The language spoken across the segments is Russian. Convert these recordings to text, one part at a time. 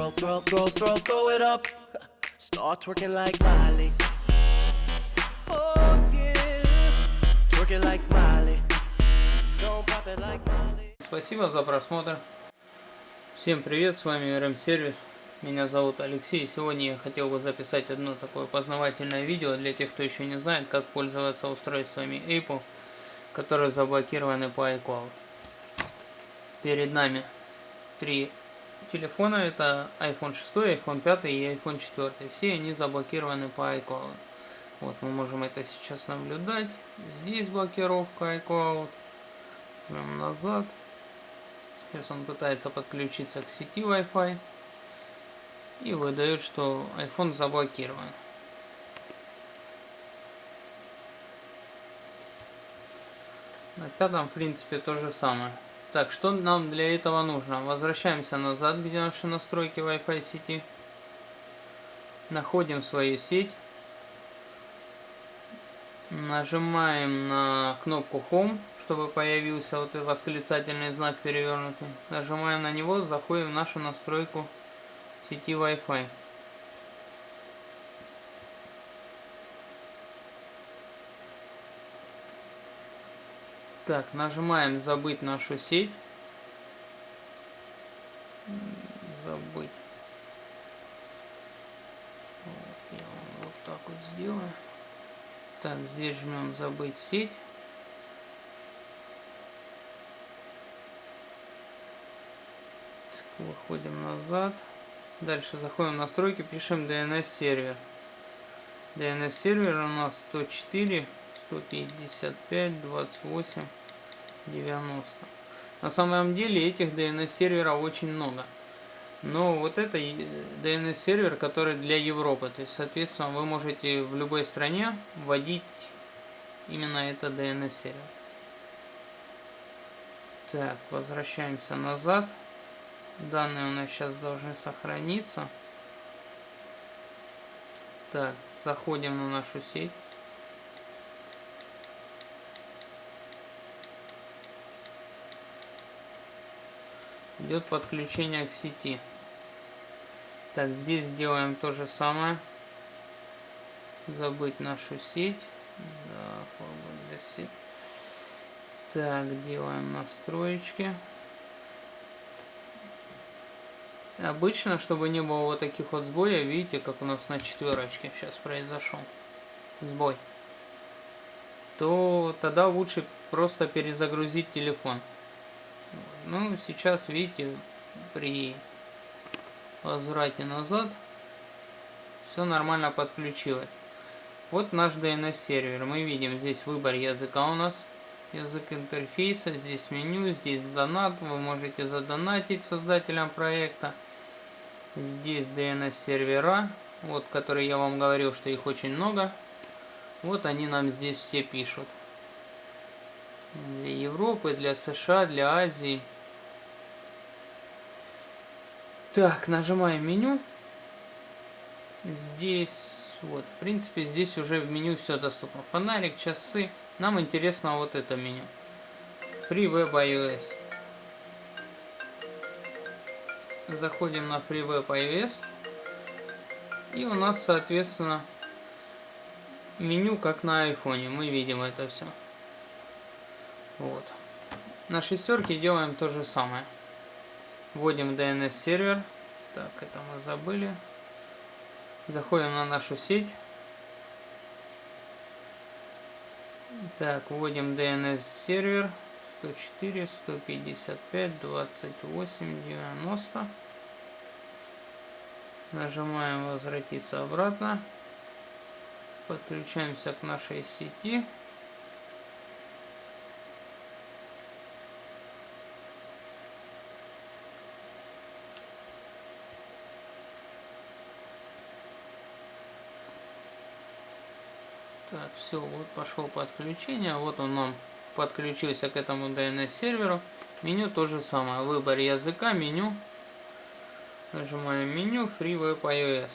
Oh. Спасибо за просмотр. Всем привет, с вами РМ Сервис. Меня зовут Алексей. Сегодня я хотел бы записать одно такое познавательное видео для тех, кто еще не знает, как пользоваться устройствами Apple, которые заблокированы по iCloud. Перед нами три телефона. Это iPhone 6, iPhone 5 и iPhone 4. Все они заблокированы по iCloud. Вот мы можем это сейчас наблюдать. Здесь блокировка iCloud. Прям назад. Сейчас он пытается подключиться к сети Wi-Fi. И выдает, что iPhone заблокирован. На пятом, в принципе, то же самое. Так, что нам для этого нужно? Возвращаемся назад, где наши настройки Wi-Fi сети. Находим свою сеть. Нажимаем на кнопку Home, чтобы появился вот этот восклицательный знак перевернутый. Нажимаем на него, заходим в нашу настройку сети Wi-Fi. Так, нажимаем забыть нашу сеть. Забыть. Вот, я вот так вот сделаю. Так, здесь жмем забыть сеть. Выходим назад. Дальше заходим в настройки, пишем DNS сервер. DNS сервер у нас 104, 155, 28. 90. На самом деле этих DNS серверов очень много. Но вот это DNS сервер, который для Европы. То есть, соответственно, вы можете в любой стране вводить именно это DNS сервер. Так, возвращаемся назад. Данные у нас сейчас должны сохраниться. Так, заходим на нашу сеть. Идет подключение к сети. Так, здесь сделаем то же самое. Забыть нашу сеть. Да, для сеть. Так, делаем настроечки. Обычно, чтобы не было вот таких вот сбоев, видите, как у нас на четверочке сейчас произошел сбой, то тогда лучше просто перезагрузить телефон. Ну, сейчас, видите, при возврате назад все нормально подключилось. Вот наш DNS сервер. Мы видим здесь выбор языка у нас. Язык интерфейса, здесь меню, здесь донат. Вы можете задонатить создателям проекта. Здесь DNS сервера, вот которые я вам говорил, что их очень много. Вот они нам здесь все пишут. Для Европы, для США, для Азии. Так, нажимаем меню. Здесь, вот, в принципе, здесь уже в меню все доступно. Фонарик, часы. Нам интересно вот это меню. Free Web iOS. Заходим на Free Web iOS. И у нас, соответственно, меню как на айфоне. Мы видим это все. Вот. На шестерке делаем то же самое. Вводим DNS сервер. Так, это мы забыли. Заходим на нашу сеть. Так, вводим DNS сервер 104, 155, 28, 90. Нажимаем возвратиться обратно. Подключаемся к нашей сети. Так, все, вот пошло подключение. Вот он нам подключился к этому DNS серверу. Меню то же самое. Выбор языка, меню. Нажимаем меню, Free Web iOS.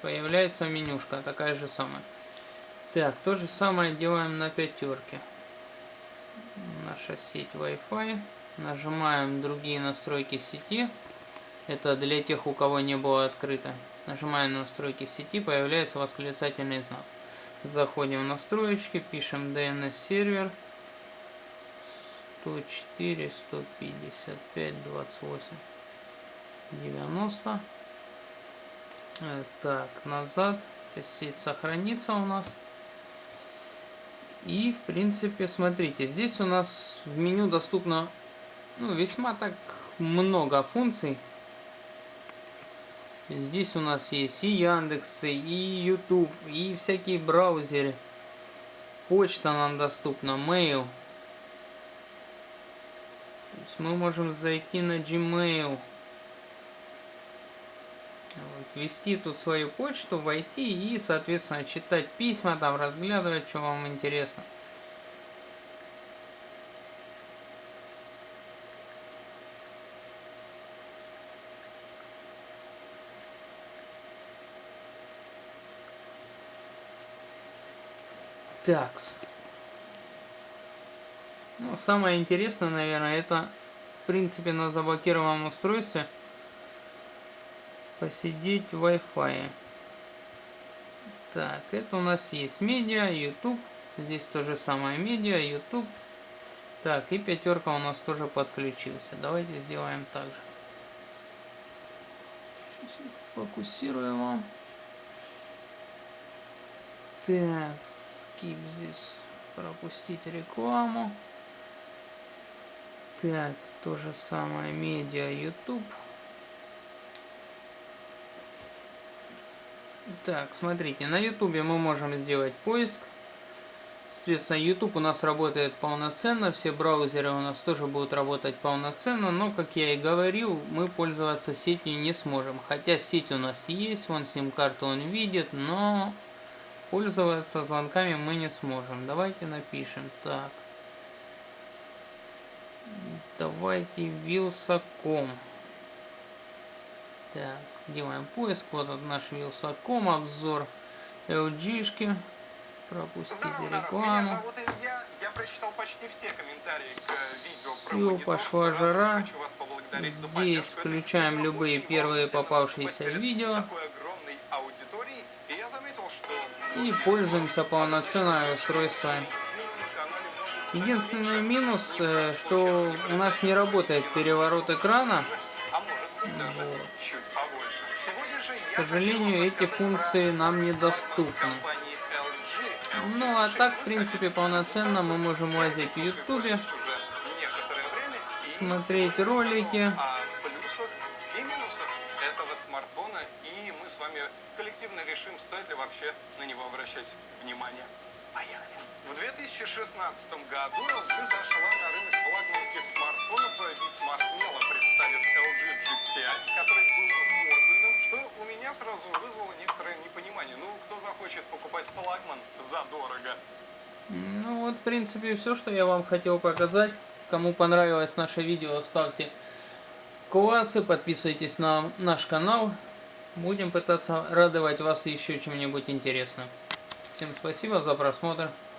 Появляется менюшка, такая же самая. Так, то же самое делаем на пятерке. Наша сеть Wi-Fi. Нажимаем другие настройки сети. Это для тех, у кого не было открыто. Нажимаем на настройки сети, появляется восклицательный знак. Заходим в настроечки, пишем DNS сервер 104 155 28 90. Так, назад. Сеть сохранится у нас. И, в принципе, смотрите, здесь у нас в меню доступно ну, весьма так много функций. Здесь у нас есть и Яндекс, и YouTube, и всякие браузеры. Почта нам доступна, mail. То есть мы можем зайти на Gmail. Вот, ввести тут свою почту, войти и, соответственно, читать письма, там разглядывать, что вам интересно. Такс. Ну, самое интересное, наверное, это, в принципе, на заблокированном устройстве посидеть в Wi-Fi. Так, это у нас есть медиа, YouTube. Здесь то же самое медиа, YouTube. Так, и пятерка у нас тоже подключился. Давайте сделаем так же. Фокусируем. Так, skip здесь пропустить рекламу. Так, то же самое медиа YouTube. Так, смотрите, на YouTube мы можем сделать поиск. Соответственно, YouTube у нас работает полноценно, все браузеры у нас тоже будут работать полноценно, но, как я и говорил, мы пользоваться сетью не сможем. Хотя сеть у нас есть, вон сим-карту он видит, но Пользоваться звонками мы не сможем. Давайте напишем так. Давайте Вилсаком. Так, делаем поиск. Вот он наш Вилсаком, обзор LG-шки. Пропустите Здорово, рекламу. Меня зовут Илья. Я прочитал почти все комментарии к видео про Все, монитор. пошла жара. Здесь включаем любые первые попавшиеся видео. Огромной аудитории и пользуемся полноценное устройство. Единственный минус, э, что у нас не работает переворот экрана. К сожалению, эти функции нам недоступны. Ну а так, в принципе, полноценно мы можем лазить в ютубе, смотреть ролики коллективно решим, стоит ли вообще на него обращать внимание. Поехали! В 2016 году LG зашла на рынок флагманских смартфонов, весьма смело представив LG G5, который был модульным, что у меня сразу вызвало некоторое непонимание. Ну, кто захочет покупать флагман задорого? Ну вот, в принципе, все, что я вам хотел показать. Кому понравилось наше видео, ставьте классы, подписывайтесь на наш канал. Будем пытаться радовать вас еще чем-нибудь интересным. Всем спасибо за просмотр.